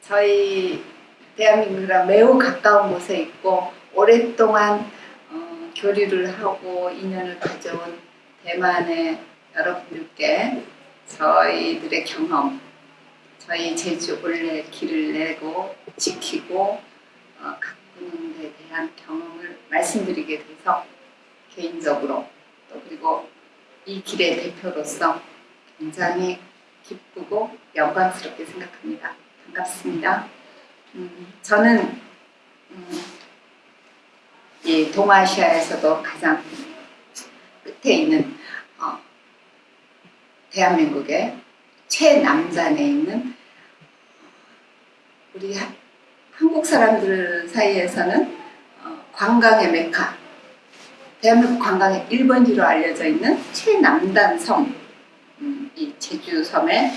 저희 대한민국이랑 매우 가까운 곳에 있고 오랫동안 어, 교류를 하고 인연을 가져온 대만의 여러분들께 저희들의 경험, 저희 제주 올레 길을 내고 지키고 어, 가꾸는 데 대한 경험을 말씀드리게 돼서 개인적으로 또 그리고 이 길의 대표로서 굉장히 기쁘고 영광스럽게 생각합니다. 반갑습니다. 음, 저는 음, 이 동아시아에서도 가장 끝에 있는 어, 대한민국의 최남단에 있는 우리 하, 한국 사람들 사이에서는 어, 관광의 메카 대한민국 관광의 1번지로 알려져 있는 최남단 섬, 음, 이 제주섬에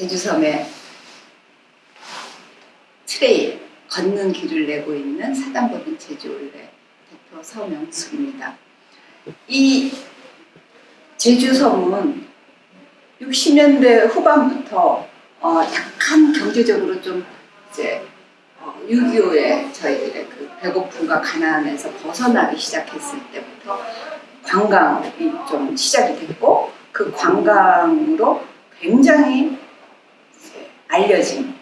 제주섬에 trail, 걷는 길을 내고 있는 사단법인 제주올레 대표 서명숙입니다. 이 제주섬은 60년대 후반부터 어, 약간 경제적으로 좀 이제 어, 6.25에 저희들의 그 배고픔과 가난에서 벗어나기 시작했을 때부터 관광이 좀 시작이 됐고 그 관광으로 굉장히 알려진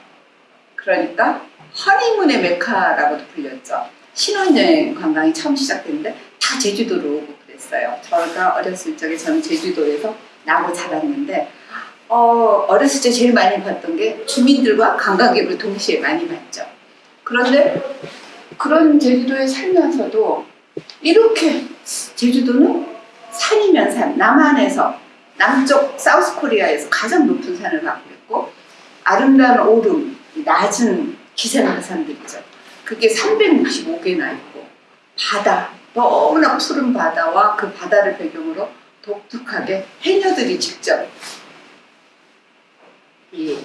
그러니까 허니문의 메카라고도 불렸죠. 신혼여행 관광이 처음 시작됐는데 다 제주도로 오고 그랬어요. 저가 어렸을 적에 저는 제주도에서 나고 자랐는데 어, 어렸을 때 제일 많이 봤던 게 주민들과 관광객을 동시에 많이 봤죠. 그런데 그런 제주도에 살면서도 이렇게 제주도는 산이면 산, 남한에서 남쪽 사우스 코리아에서 가장 높은 산을 갖고 있고 아름다운 오름, 낮은 기생화산들이죠. 그게 365개나 있고 바다, 너무나 푸른 바다와 그 바다를 배경으로 독특하게 해녀들이 직접 이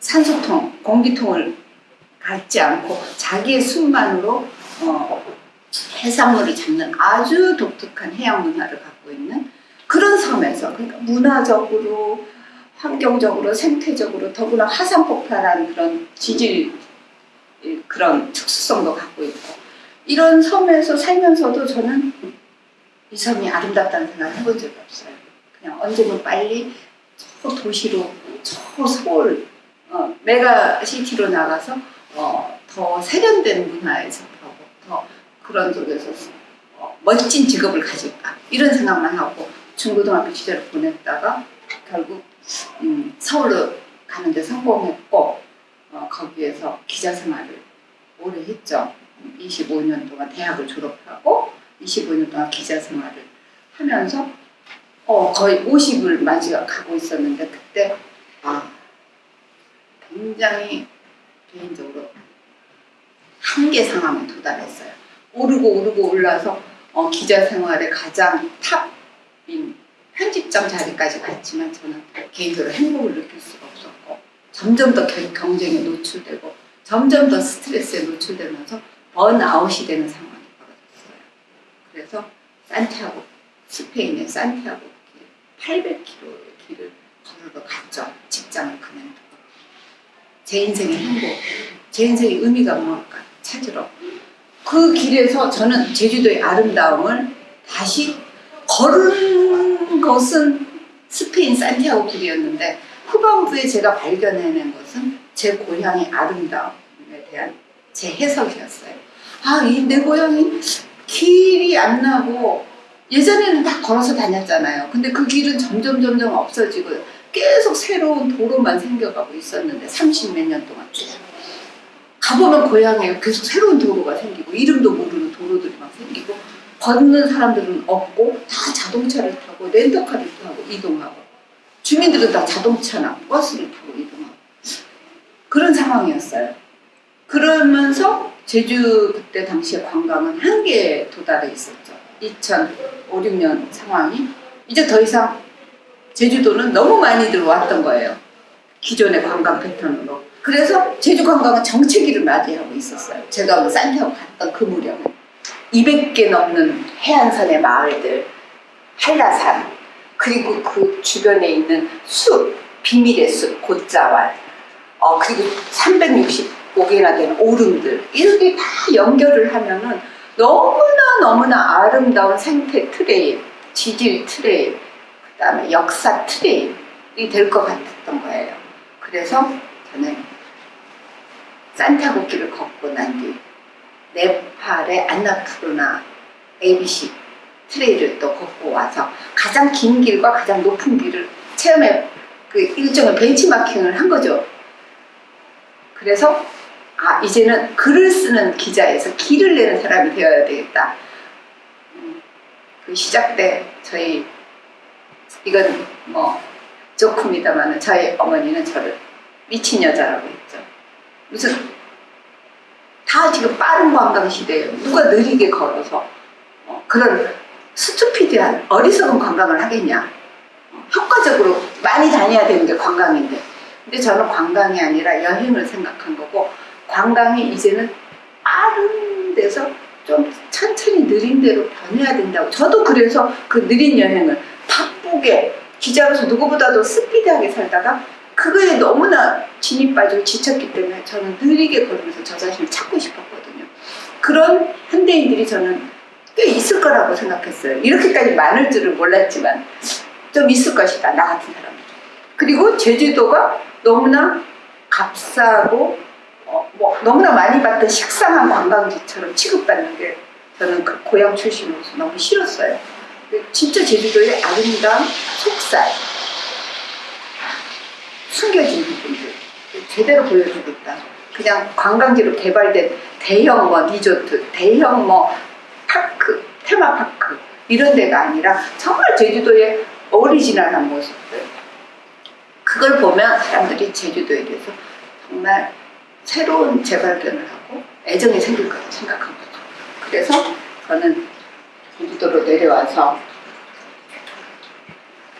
산소통, 공기통을 갖지 않고 자기의 숨만으로 어, 해산물을 잡는 아주 독특한 해양 문화를 갖고 있는 그런 섬에서 그러니까 문화적으로 환경적으로 생태적으로 더구나 화산 폭발한 그런 지질 그런 특수성도 갖고 있고 이런 섬에서 살면서도 저는 이 섬이 아름답다는 생각을 해본 적이 없어요. 그냥 언제든 빨리 저 도시로 저 서울 어, 메가시티로 나가서 어, 더 세련된 문화에서 더 그런 쪽에서 어, 멋진 직업을 가질까 이런 생각만 하고 중고등학교 시절을 보냈다가 결국 음, 서울로 가는데 성공했고 어, 거기에서 기자 생활을 오래 했죠. 25년 동안 대학을 졸업하고 25년 동안 기자 생활을 하면서 어, 거의 50을 맞이가 가고 있었는데 그때 아 굉장히 개인적으로 한계 상황에 도달했어요. 오르고 오르고 올라서 어, 기자 생활의 가장 탑인 편집장 자리까지 갔지만 저는 개인적으로 행복을 느낄 수가 없었고 점점 더 경쟁에 노출되고 점점 더 스트레스에 노출되면서 번아웃이 되는 상황이 벌어졌어요. 그래서 산티아고, 스페인의 산티아고 길 800km의 길을 걸으러 갔죠. 직장을 그만두고. 제 인생의 행복, 제 인생의 의미가 무엇까 찾으러. 그 길에서 저는 제주도의 아름다움을 다시 걸은 것은 스페인 산티아고 길이었는데 후반부에 제가 발견해낸 것은 제 고향의 아름다움에 대한 제 해석이었어요. 아, 이 내 고향이 길이 안 나고 예전에는 다 걸어서 다녔잖아요. 근데 그 길은 점점 점점 없어지고 계속 새로운 도로만 생겨가고 있었는데 30 몇 년 동안 쭉 가보면 고향에 계속 새로운 도로가 생기고 이름도 모르는 도로들이 막 생기고 걷는 사람들은 없고 다 자동차를 타고 렌터카를 타고 이동하고 주민들은 다 자동차나 버스를 타고 이동하고 그런 상황이었어요. 그러면서 제주 그때 당시에 관광은 한계에 도달해 있었죠. 2005, 6년 상황이 이제 더 이상 제주도는 너무 많이 들어왔던 거예요. 기존의 관광 패턴으로. 그래서 제주 관광은 정체기를 맞이하고 있었어요. 제가 산티아고 갔던 그 무렵에. 200개 넘는 해안선의 마을들, 한라산, 그리고 그 주변에 있는 숲, 비밀의 숲, 곶자왈, 어, 그리고 365개나 되는 오름들, 이렇게 다 연결을 하면은 너무나 너무나 아름다운 생태 trail, 지질 trail, 그 다음에 역사 trail이 될 것 같았던 거예요. 그래서 저는 산티아고 길을 걷고 난 뒤 네팔의 안나푸르나 ABC 트레일을 또 걷고 와서 가장 긴 길과 가장 높은 길을 체험해 그 일종의 벤치마킹을 한 거죠. 그래서 아 이제는 글을 쓰는 기자에서 길을 내는 사람이 되어야 되겠다. 음, 그 시작 때 저희 이건 뭐 조크입니다만 저희 어머니는 저를 미친 여자라고 했죠. 무슨 다 지금 빠른 관광 시대예요. 누가 느리게 걸어서 어, 그런 스투피드한 어리석은 관광을 하겠냐. 어, 효과적으로 많이 다녀야 되는 게 관광인데. 근데 저는 관광이 아니라 여행을 생각한 거고 관광이 이제는 빠른 데서 좀 천천히 느린 대로 변해야 된다고. 저도 그래서 그 느린 여행을 바쁘게 기자로서 누구보다도 스피디하게 살다가 그거에 너무나 진이 빠지고 지쳤기 때문에 저는 느리게 걸으면서 저 자신을 찾고 싶었거든요. 그런 현대인들이 저는 꽤 있을 거라고 생각했어요. 이렇게까지 많을 줄은 몰랐지만 좀 있을 것이다. 나 같은 사람들. 그리고 제주도가 너무나 값싸고 어, 뭐 너무나 많이 봤던 식상한 관광지처럼 취급받는 게 저는 그 고향 출신으로서 너무 싫었어요. 진짜 제주도의 아름다운 속살, 숨겨진 부분들 제대로 보여주고 있다. 그냥 관광지로 개발된 대형 뭐 리조트, 대형 뭐 파크, 테마파크 이런 데가 아니라 정말 제주도의 오리지널한 모습들 그걸 보면 사람들이 제주도에 대해서 정말 새로운 재발견을 하고 애정이 생길 거라고 생각한 거죠. 그래서 저는 제주도로 내려와서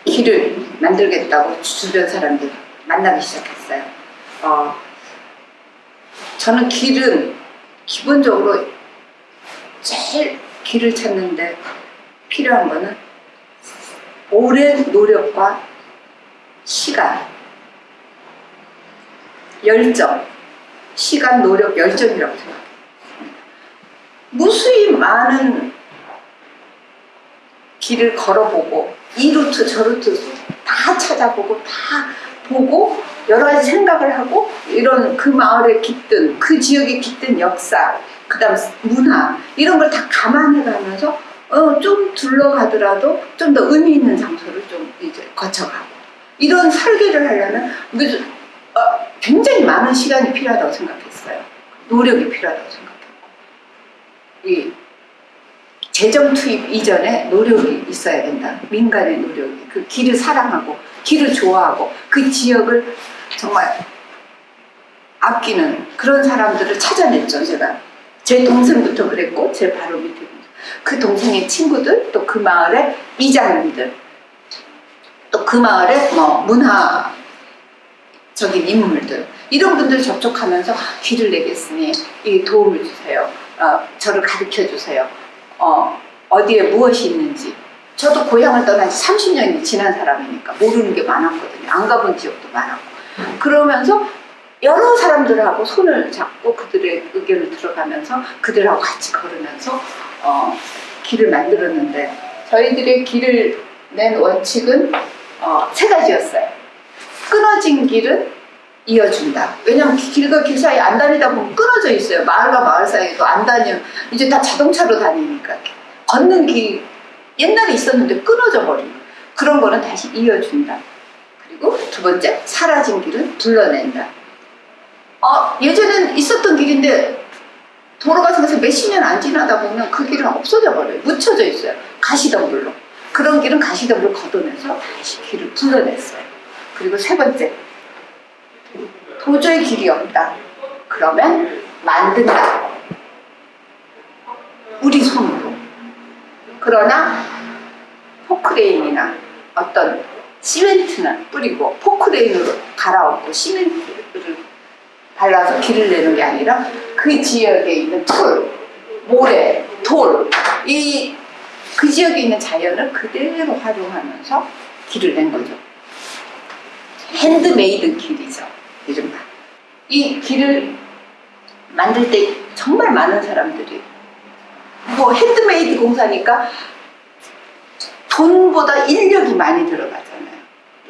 길을 만들겠다고 주변 사람들 만나기 시작했어요. 어, 저는 길은 기본적으로 제일 길을 찾는데 필요한 거는 오랜 노력과 시간, 열정, 시간, 노력, 열정이라고 생각해요. 무수히 많은 길을 걸어보고 이 루트 저 루트 다 찾아보고 다 보고 여러 가지 생각을 하고 이런 그 마을에 깃든 그 지역에 깃든 역사 그 다음 문화 이런 걸 다 감안해 가면서 어, 좀 둘러가더라도 좀 더 의미 있는 장소를 좀 이제 거쳐가고 이런 설계를 하려면 어, 굉장히 많은 시간이 필요하다고 생각했어요. 노력이 필요하다고 생각했고 이 재정 투입 이전에 노력이 있어야 된다. 민간의 노력이 그 길을 사랑하고 길을 좋아하고 그 지역을 정말 아끼는 그런 사람들을 찾아냈죠. 제가 제 동생부터 그랬고 제 바로 밑에 그 동생의 친구들 또 그 마을의 이장님들 또 그 마을의 뭐 문화적인 인물들 이런 분들 접촉하면서 아, 길을 내겠으니 이 도움을 주세요. 어, 저를 가르쳐 주세요. 어, 어디에 무엇이 있는지 저도 고향을 떠난 지 30년이 지난 사람이니까 모르는 게 많았거든요. 안 가본 지역도 많았고 그러면서 여러 사람들하고 손을 잡고 그들의 의견을 들어가면서 그들하고 같이 걸으면서 어, 길을 만들었는데 저희들의 길을 낸 원칙은 어, 세 가지였어요. 끊어진 길은 이어준다. 왜냐면 길과 길 사이 안 다니다 보면 끊어져 있어요. 마을과 마을 사이도 안 다니면 이제 다 자동차로 다니니까 걷는 길 옛날에 있었는데 끊어져 거. 그런 거는 다시 이어준다. 그리고 두 번째 사라진 길은 불러낸다. 어, 예전엔 있었던 길인데 도로 같은 데서 몇십 년 안 지나다 보면 그 길은 없어져 버려요. 묻혀져 있어요. 가시덤불로. 그런 길은 가시덤불 걷어내서 다시 길을 불러냈어요. 그리고 세 번째 도저히 길이 없다. 그러면 만든다. 우리 손으로. 그러나 포크레인이나 어떤 시멘트는 뿌리고 포크레인으로 갈아엎고 시멘트를 발라서 길을 내는 게 아니라 그 지역에 있는 풀, 모래, 돌, 이 그 지역에 있는 자연을 그대로 활용하면서 길을 낸 거죠. 핸드메이드 길이죠. 이른바. 이 길을 만들 때 정말 많은 사람들이 뭐 핸드메이드 공사니까 돈보다 인력이 많이 들어가잖아요.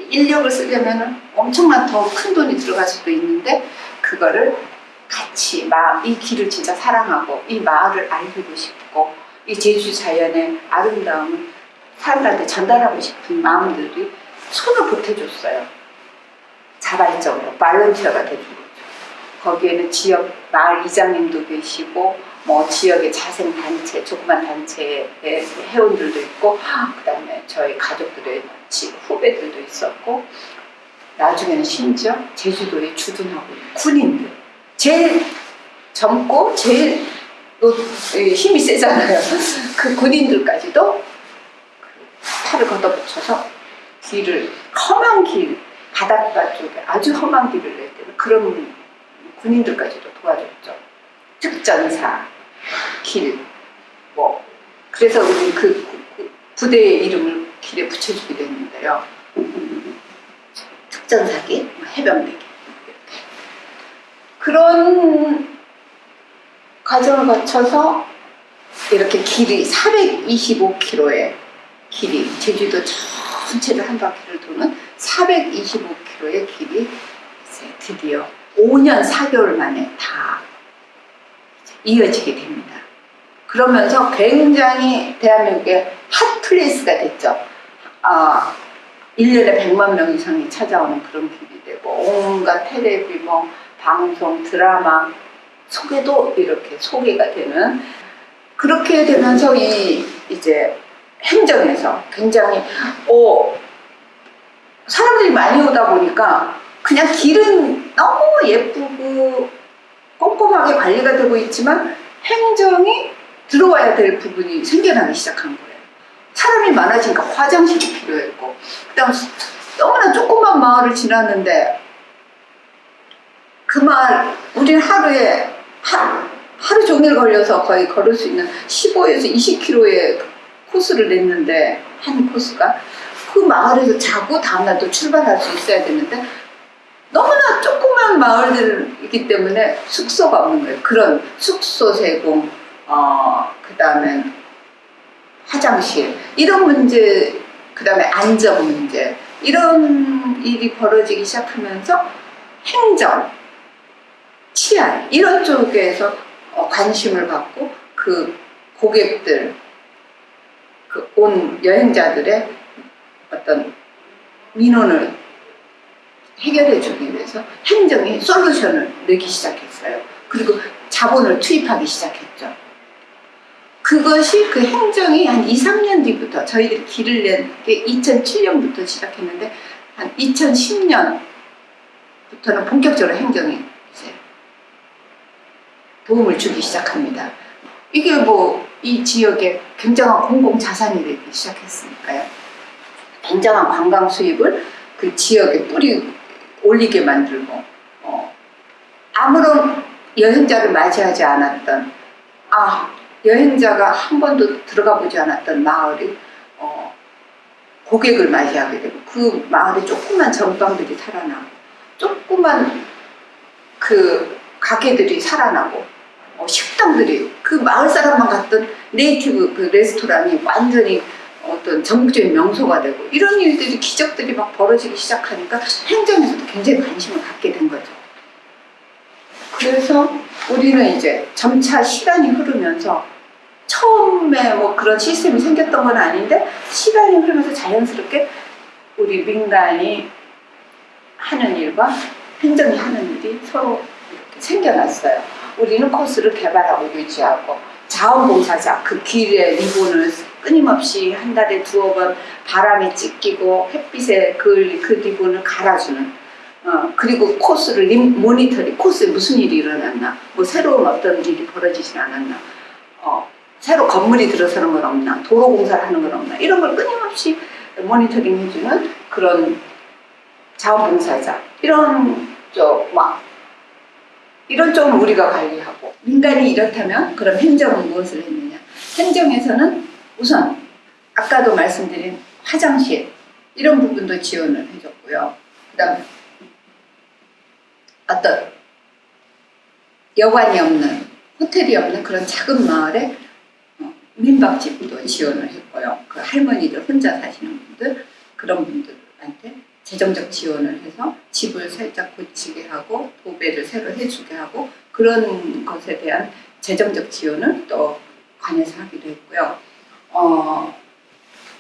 인력을 쓰려면 엄청난 더 큰 돈이 들어갈 수도 있는데 그거를 같이 마, 이 길을 진짜 사랑하고 이 마을을 알리고 싶고 이 제주 자연의 아름다움을 사람들한테 전달하고 싶은 마음들이 손을 보태줬어요. 자발적으로 발런티어가 돼준 거죠. 거기에는 지역 마을 이장님도 계시고 뭐 지역의 자생 단체, 조그만 단체의 회원들도 있고 그 다음에 저희 가족들의 지- 후배들도 있었고 나중에는 심지어 제주도에 주둔하고 있는 군인들 제일 젊고 제일 또 힘이 세잖아요. 그 군인들까지도 그 팔을 걷어붙여서 길을 험한 길 바닷가 쪽에 아주 험한 길을 낼 때는 그런 군인들까지도 도와줬죠. 특전사 길 뭐 그래서 우리 그 부대의 이름을 길에 붙여주게 됐는데요. 특전사기, 뭐 해병대기 그런 과정을 거쳐서 이렇게 길이 425km의 길이 제주도 전체를 한 바퀴를 도는 425km의 길이 드디어 5년 4개월 만에 다 이어지게 됩니다. 그러면서 굉장히 대한민국의 hot place가 됐죠. 아, 1년에 100만 명 이상이 찾아오는 그런 길이 되고 온갖 텔레비, 뭐 방송, 드라마 소개도 이렇게 소개가 되는 그렇게 되면서 이 이제 행정에서 굉장히 어 사람들이 많이 오다 보니까 그냥 길은 너무 예쁘고 꼼꼼하게 관리가 되고 있지만 행정이 들어와야 될 부분이 생겨나기 시작한 거예요. 사람이 많아지니까 화장실이 필요했고 그다음 너무나 조그만 마을을 지났는데 그 마을 우리는 하루에 하, 하루 종일 걸려서 거의 걸을 수 있는 15에서 20km의 코스를 냈는데 한 코스가 그 마을에서 자고 다음날 또 출발할 수 있어야 되는데 너무나 조그만 마을들이기 때문에 숙소가 없는 거예요. 그런 숙소 제공, 어, 그 다음에 화장실 이런 문제, 그 다음에 안전 문제 이런 일이 벌어지기 시작하면서 행정, 치안 이런 쪽에서 어, 관심을 갖고 그 고객들, 그 온 여행자들의 어떤 민원을 해결해 주기 위해서 행정이 솔루션을 내기 시작했어요. 그리고 자본을 투입하기 시작했죠. 그것이 그 행정이 한 2, 3년 뒤부터 저희들이 길을 낸 게 2007년부터 시작했는데 한 2010년부터는 본격적으로 행정이 이제 도움을 주기 시작합니다. 이게 뭐 이 지역에 굉장한 공공 자산이 되기 시작했으니까요. 굉장한 관광 수입을 그 지역에 뿌리 올리게 만들고 어, 아무런 여행자를 맞이하지 않았던 아 여행자가 한 번도 들어가 보지 않았던 마을이 어, 고객을 맞이하게 되고 그 마을에 조그만 전방들이 살아나고 조그만 그 가게들이 살아나고 어, 식당들이 그 마을 사람만 갔던 네이티브 그 레스토랑이 완전히 어떤 전국적인 명소가 되고 이런 일들이 기적들이 막 벌어지기 시작하니까 행정에서도 굉장히 관심을 갖게 된 거죠. 그래서 우리는 이제 점차 시간이 흐르면서 처음에 뭐 그런 시스템이 생겼던 건 아닌데 시간이 흐르면서 자연스럽게 우리 민간이 하는 일과 행정이 하는 일이 서로 생겨났어요. 우리는 코스를 개발하고 유지하고 자원봉사자 그 길에 리본을 끊임없이 한 달에 두어 번 바람에 찢기고 햇빛에 그, 그 리본을 갈아주는 어, 그리고 코스를 림, 모니터링 코스에 무슨 일이 일어났나 뭐 새로운 어떤 일이 벌어지진 않았나 어, 새로 건물이 들어서는 건 없나 도로 공사를 하는 건 없나 이런 걸 끊임없이 모니터링 해주는 그런 자원봉사자 이런 쪽막 이런 쪽은 우리가 관리하고 민간이 이렇다면 그럼 행정은 무엇을 했느냐? 행정에서는 우선 아까도 말씀드린 화장실 이런 부분도 지원을 해줬고요 그 그다음 어떤 여관이 없는 호텔이 없는 그런 작은 마을에 어, 민박집도 지원을 했고요. 그 할머니들 혼자 사시는 분들 그런 분들한테 재정적 지원을 해서 집을 살짝 고치게 하고 도배를 새로 해주게 하고 그런 것에 대한 재정적 지원을 또 관에서 하기도 했고요. 어,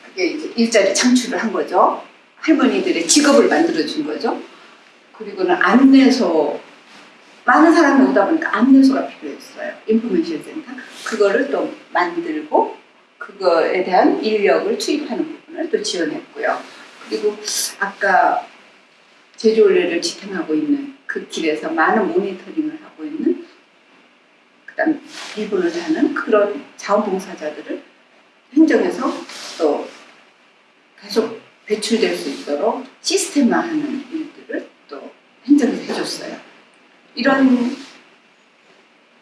그게 일자리 창출을 한 거죠. 할머니들의 직업을 만들어 준 거죠. 그리고는 안내소 많은 사람이 오다 보니까 안내소가 필요했어요. 인포메이션 센터 그거를 또 만들고 그거에 대한 인력을 투입하는 부분을 또 지원했고요. 그리고 아까 제주올레를 지탱하고 있는 그 길에서 많은 모니터링을 하고 있는 그 다음 일본을 하는 그런 자원봉사자들을 행정에서 또 계속 배출될 수 있도록 시스템화하는 일들을 또 행정에서 해줬어요. 이런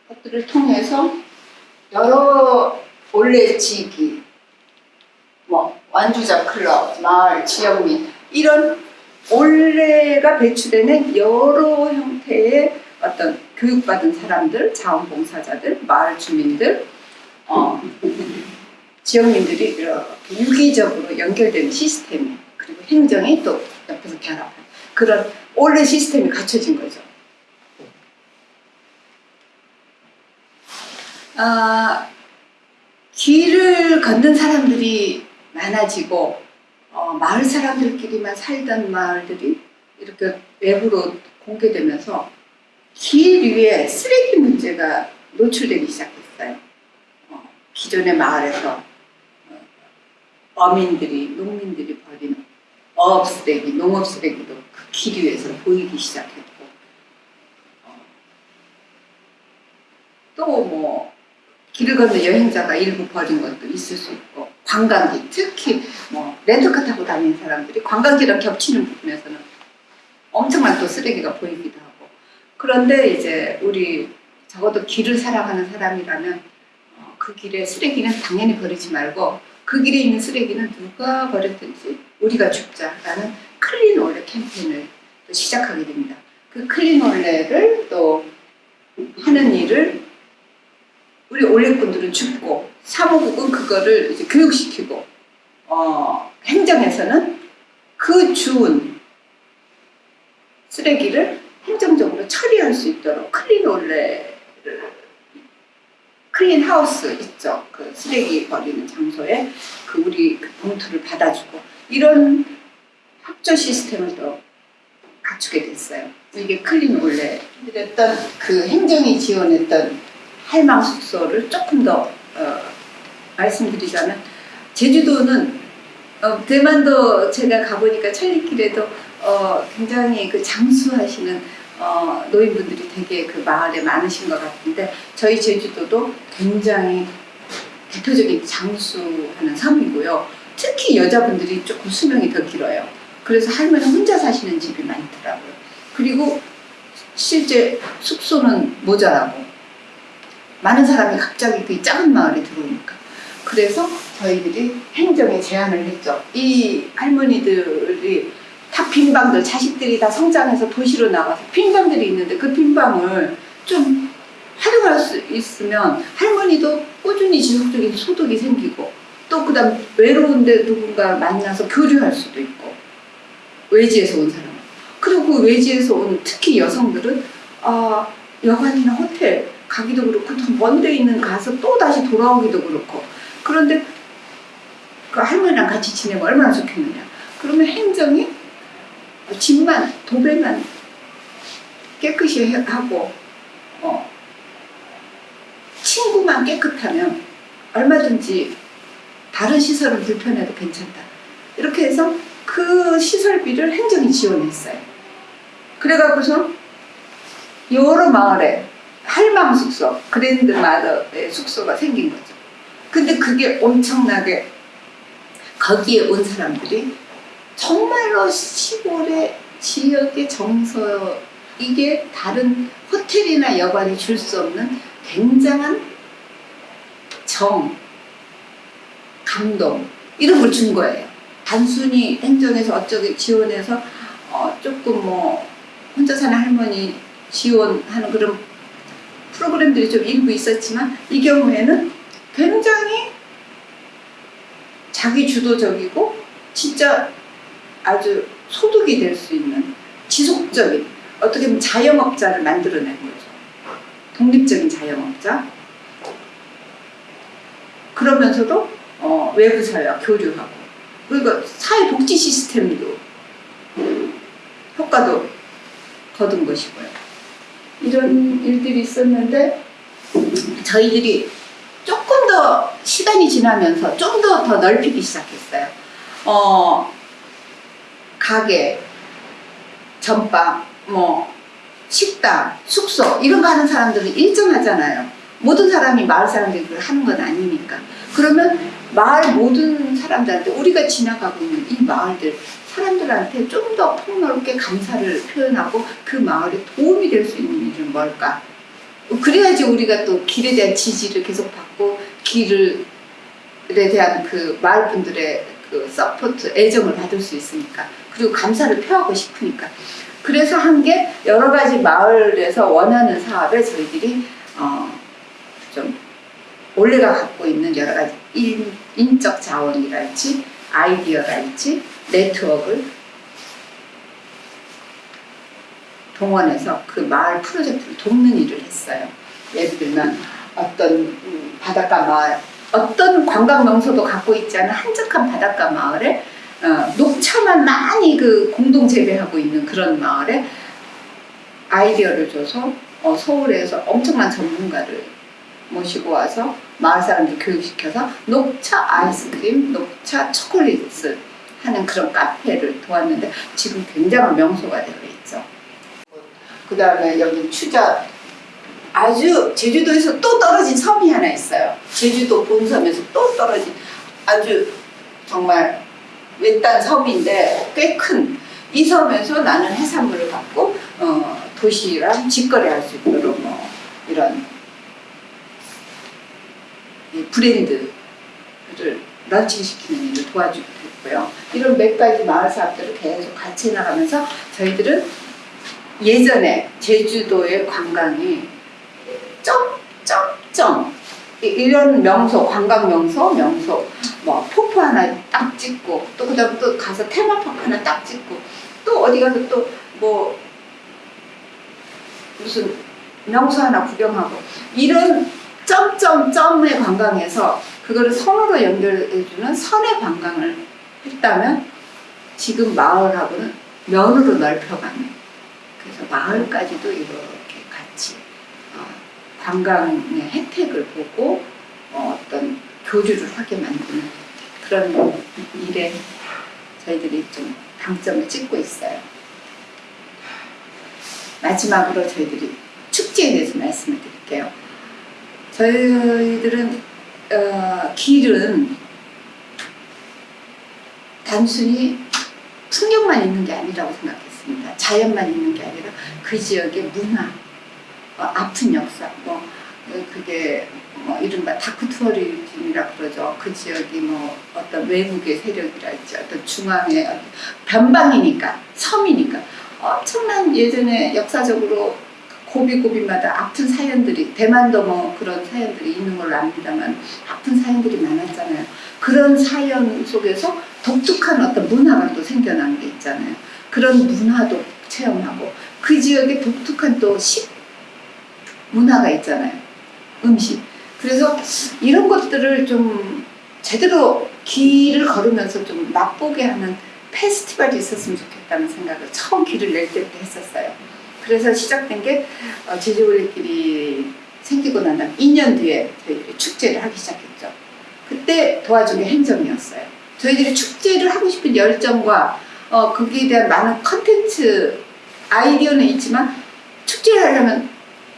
것들을 통해서 여러 올레지기, 뭐 완주자 클럽, 마을, 지역민 이런 올레가 배출되는 여러 형태의 어떤 교육받은 사람들, 자원봉사자들, 마을 주민들, 어, 지역민들이 이렇게 유기적으로 연결되는 시스템 그리고 행정이 또 옆에서 결합한 그런 올레 시스템이 갖춰진 거죠. 아, 길을 걷는 사람들이 많아지고 어, 마을 사람들끼리만 살던 마을들이 이렇게 외부로 공개되면서 길 위에 쓰레기 문제가 노출되기 시작했어요. 어, 기존의 마을에서 어, 어민들이 농민들이 버리는 어업 쓰레기, 농업 쓰레기도 그 길 위에서 보이기 시작했고 어, 또뭐 길을 걷는 여행자가 일부 버린 것도 있을 수 있고 관광지 특히 뭐 렌터카 타고 다니는 사람들이 관광지랑 겹치는 부분에서는 엄청난 또 쓰레기가 보이기도 하고. 그런데 이제 우리 적어도 길을 사랑하는 사람이라면 어, 그 길에 쓰레기는 당연히 버리지 말고 그 길에 있는 쓰레기는 누가 버렸든지 우리가 줍자라는 clean 올레 캠페인을 또 시작하게 됩니다. 그 clean 올레를 또 하는 일을 우리 올레꾼들은 줍고 사무국은 그거를 이제 교육시키고 어, 행정에서는 그 주운 쓰레기를 행정적으로 처리할 수 있도록 clean 올레를 clean house 있죠. 그 쓰레기 버리는 장소에 그 우리 그 봉투를 받아주고 이런 협조 시스템을 또 갖추게 됐어요. 이게 clean 올레 했던 그 행정이 지원했던 할망 숙소를 조금 더 어, 말씀드리자면 제주도는 어, 대만도 제가 가보니까 천리길에도 어, 굉장히 그 장수하시는 어, 노인분들이 되게 그 마을에 많으신 것 같은데 저희 제주도도 굉장히 대표적인 장수하는 섬이고요. 특히 여자분들이 조금 수명이 더 길어요. 그래서 할머니 혼자 사시는 집이 많더라고요. 그리고 실제 숙소는 모자라고 많은 사람이 갑자기 그 작은 마을에 들어오니까 그래서 저희들이 행정에 제안을 했죠. 이 할머니들이 다 빈방들 자식들이 다 성장해서 도시로 나가서 빈방들이 있는데 그 빈방을 좀 활용할 수 있으면 할머니도 꾸준히 지속적인 소득이 생기고 또 그 다음 외로운데 누군가 만나서 교류할 수도 있고 외지에서 온 사람. 그리고 그 외지에서 온 특히 여성들은 아 여관이나 호텔 가기도 그렇고 더 먼데 있는 가서 또 다시 돌아오기도 그렇고. 그런데 그 할머니랑 같이 지내면 얼마나 좋겠느냐. 그러면 행정이 집만 도배만 깨끗이 하고 어, 친구만 깨끗하면 얼마든지 다른 시설은 불편해도 괜찮다 이렇게 해서 그 시설비를 행정이 지원했어요 그래갖고서 여러 마을에 할망 숙소, 그랜드 마더의 숙소가 생긴 거죠. 근데 그게 엄청나게 거기에 온 사람들이 정말로 시골의 지역의 정서 이게 다른 호텔이나 여관이 줄 수 없는 굉장한 정, 감동 이런 걸 준 거예요. 단순히 행정에서 어쩌게 지원해서 어, 조금 뭐 혼자 사는 할머니 지원하는 그런 프로그램들이 좀 일부 있었지만 이 경우에는 굉장히 자기 주도적이고 진짜 아주 소득이 될 수 있는 지속적인 어떻게 보면 자영업자를 만들어낸 거죠. 독립적인 자영업자. 그러면서도 어, 외부 사회와 교류하고 그리고 사회 복지 시스템도 효과도 거둔 것이고요. 이런 일들이 있었는데 저희들이 조금 더 시간이 지나면서 좀 더 더 넓히기 시작했어요. 어, 가게, 전방, 뭐 식당, 숙소 이런 거 하는 사람들은 일정하잖아요. 모든 사람이 마을 사람들이 그걸 하는 건 아니니까. 그러면 마을 모든 사람들한테 우리가 지나가고 있는 이 마을들 사람들한테 좀 더 폭넓게 감사를 표현하고 그 마을에 도움이 될 수 있는 일은 뭘까? 그래야지 우리가 또 길에 대한 지지를 계속 받고 길에 대한 그 마을 분들의 그 support, 애정을 받을 수 있으니까 그리고 감사를 표하고 싶으니까 그래서 한 게 여러 가지 마을에서 원하는 사업에 저희들이 어, 좀 원래가 갖고 있는 여러 가지 인, 인적 자원이랄지 아이디어랄지 네트워크를 동원해서 그 마을 프로젝트를 돕는 일을 했어요. 예를 들면 어떤 음, 바닷가 마을, 어떤 관광 명소도 갖고 있지 않은 한적한 바닷가 마을에 어, 녹차만 많이 그 공동 재배하고 있는 그런 마을에 아이디어를 줘서 어, 서울에서 엄청난 전문가를 모시고 와서 마을 사람들 교육시켜서 녹차 아이스크림, 녹차 초콜릿을 하는 그런 카페를 도왔는데 지금 굉장한 명소가 되어 있죠. 그 다음에 여기 추자 아주 제주도에서 또 떨어진 섬이 하나 있어요. 제주도 본섬에서 또 떨어진 아주 정말 외딴 섬인데 꽤 큰 이 섬에서 나는 해산물을 갖고 어, 도시랑 직거래할 수 있도록 뭐 이런 이 브랜드를 런칭시키는 일을 도와주기도 했고요. 이런 몇 가지 마을 사업들을 계속 같이 나가면서 저희들은 예전에 제주도의 관광이 점점점 이- 이런 명소 관광 명소 명소. 뭐 폭포 하나 딱 찍고 또 그다음 또 가서 테마파크 하나 딱 찍고. 또 어디 가서 또 뭐 무슨 명소 하나 구경하고. 이런 점점점의 관광에서 그거를 선으로 연결해주는 선의 관광을 했다면 지금 마을하고는 면으로 넓혀가는. 그래서 마을까지도 어, 관광의 혜택을 보고 어, 어떤 교류를 하게 만드는 그런 일에 저희들이 좀 방점을 찍고 있어요. 마지막으로 저희들이 축제에 대해서 말씀을 드릴게요. 저희들은 어, 길은 단순히 풍경만 있는 게 아니라고 생각했습니다. 자연만 있는 게 아니라 그 지역의 문화, 어, 아픈 역사, 뭐 어, 그게 뭐 이른바 dark tourism이라 그러죠. 그 지역이 뭐 어떤 외국의 세력이랄지 어떤 중앙의 어떤 변방이니까 섬이니까 엄청난 예전에 역사적으로 고비고비마다 아픈 사연들이 대만도 뭐 그런 사연들이 있는 걸로 압니다만 아픈 사연들이 많았잖아요. 그런 사연 속에서 독특한 어떤 문화가 또 생겨나는 게 있잖아요. 그런 문화도 체험하고 그 지역의 독특한 또 식 문화가 있잖아요. 음식. 그래서 이런 것들을 좀 제대로 길을 걸으면서 좀 맛보게 하는 페스티벌이 있었으면 좋겠다는 생각을 처음 길을 낼 때부터 했었어요. 그래서 시작된 게 어, 제주올레길이 생기고 난 다음 2년 뒤에 저희들이 축제를 하기 시작했죠. 그때 도와준 게 행정이었어요. 저희들이 축제를 하고 싶은 열정과 어, 거기에 대한 많은 컨텐츠 아이디어는 있지만 축제를 하려면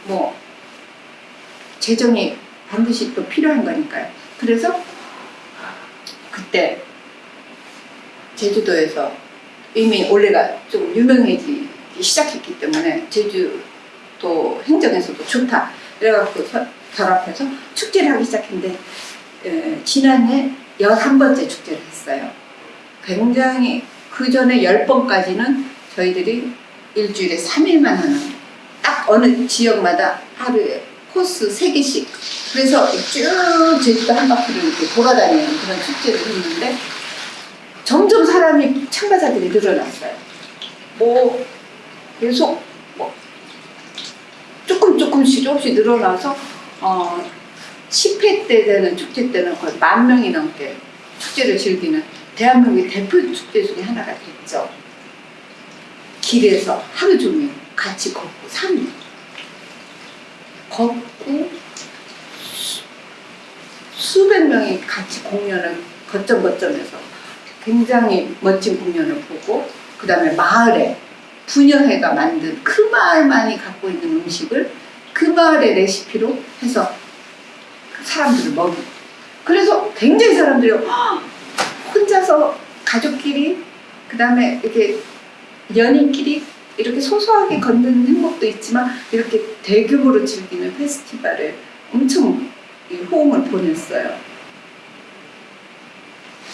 뭐 재정이 반드시 또 필요한 거니까요. 그래서 그때 제주도에서 이미 올해가 좀 유명해지기 시작했기 때문에 제주도 행정에서도 좋다. 그래갖고 서- 결합해서 축제를 하기 시작했는데 에, 지난해 11번째 축제를 했어요. 굉장히 그 전에 10번까지는 저희들이 일주일에 3일만 하는 딱 어느 지역마다 하루에 코스 3개씩 그래서 쭉 제주도 한 바퀴를 이렇게 돌아다니는 그런 축제를 했는데 점점 사람이 참가자들이 늘어났어요. 뭐 계속 뭐 조금 조금씩 조금씩 늘어나서 어 10회 때 되는 축제 때는 거의 만 명이 넘게 축제를 즐기는 대한민국의 대표 축제 중에 하나가 됐죠. 길에서 하루 종일 같이 걷고 산 걷고 수- 수백 명이 같이 공연을 거점 거점에서 굉장히 멋진 공연을 보고 그 다음에 마을에 분여회가 만든 그 마을만이 갖고 있는 음식을 그 마을의 레시피로 해서 사람들을 먹이 그래서 굉장히 사람들이 "헉, 혼자서 가족끼리 그 다음에 이렇게 연인끼리 이렇게 소소하게 걷는 행복도 있지만 이렇게 대규모로 즐기는 페스티벌에 엄청 이 호응을 보냈어요.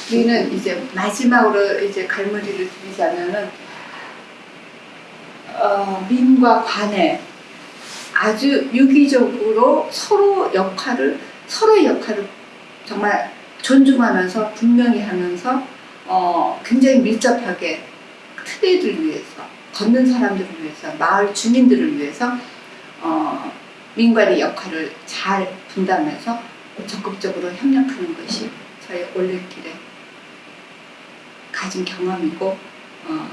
우리는 이제 마지막으로 이제 갈무리를 드리자면은 어, 민과 관에 아주 유기적으로 서로 역할을 서로의 역할을 정말 존중하면서 분명히 하면서 어, 굉장히 밀접하게 트레이드를 위해서 걷는 사람들을 위해서 마을 주민들을 위해서 어, 민관의 역할을 잘 분담해서 적극적으로 협력하는 것이 저희 올레길의 가진 경험이고 어,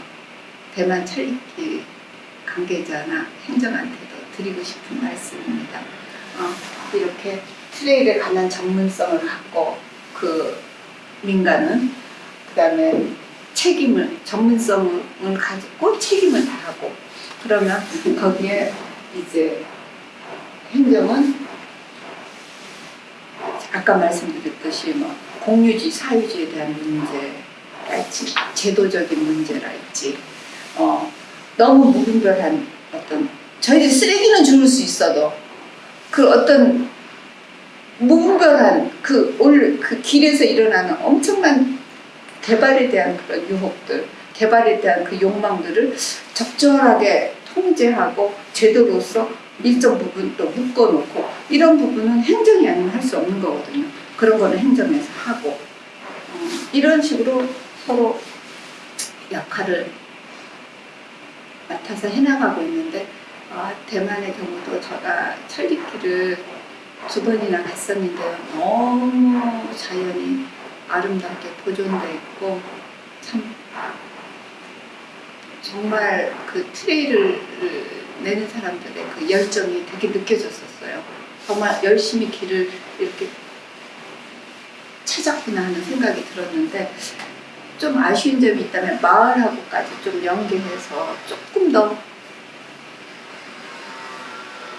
대만 찰리길 관계자나 행정한테도 드리고 싶은 말씀입니다. 어, 이렇게 트레일에 관한 전문성을 갖고 그 민간은 그 다음에 책임을 전문성을 가지고 책임을 다하고 그러면 거기에 이제 행정은 아까 말씀드렸듯이 뭐 공유지 사유지에 대한 문제랄지 제도적인 문제랄지 어, 너무 무분별한 어떤 저희들이 쓰레기는 줄일 수 있어도 그 어떤 무분별한 그 올 그 길에서 일어나는 엄청난 개발에 대한 그런 유혹들, 개발에 대한 그 욕망들을 적절하게 통제하고 제도로서 일정 부분 또 묶어놓고 이런 부분은 행정이 아니면 할 수 없는 거거든요. 그런 거는 행정에서 하고 어, 이런 식으로 서로 역할을 맡아서 해나가고 있는데 아, 대만의 경우도 제가 천리길을 두 번이나 갔었는데요. 너무 자연이 아름답게 보존돼 있고 참 정말 그 트레일을 내는 사람들의 그 열정이 되게 느껴졌었어요. 정말 열심히 길을 이렇게 찾았구나 하는 생각이 들었는데 좀 아쉬운 점이 있다면 마을하고까지 좀 연계해서 조금 더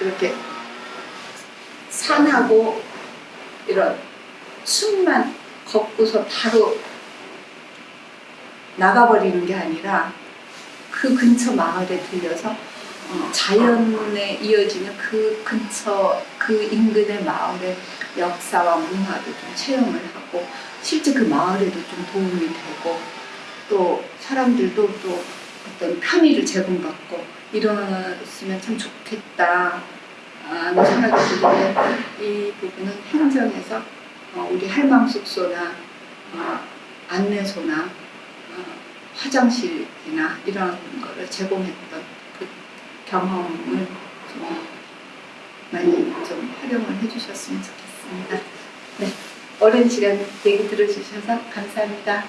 이렇게 산하고 이런 숲만 걷고서 바로 나가버리는 게 아니라 그 근처 마을에 들려서 어, 자연에 이어지는 그 근처 그 인근의 마을의 역사와 문화도 좀 체험을 하고 실제 그 마을에도 좀 도움이 되고 또 사람들도 또 어떤 편의를 제공받고 이러으면 참 좋겠다 하는 생각이 드는데 이 부분은 행정에서 어, 우리 할망 숙소나 어, 안내소나 어, 화장실이나 이런 거를 제공했던 그 경험을 좀 많이 좀 활용을 해주셨으면 좋겠습니다. 네, 오랜 시간 얘기 들어주셔서 감사합니다.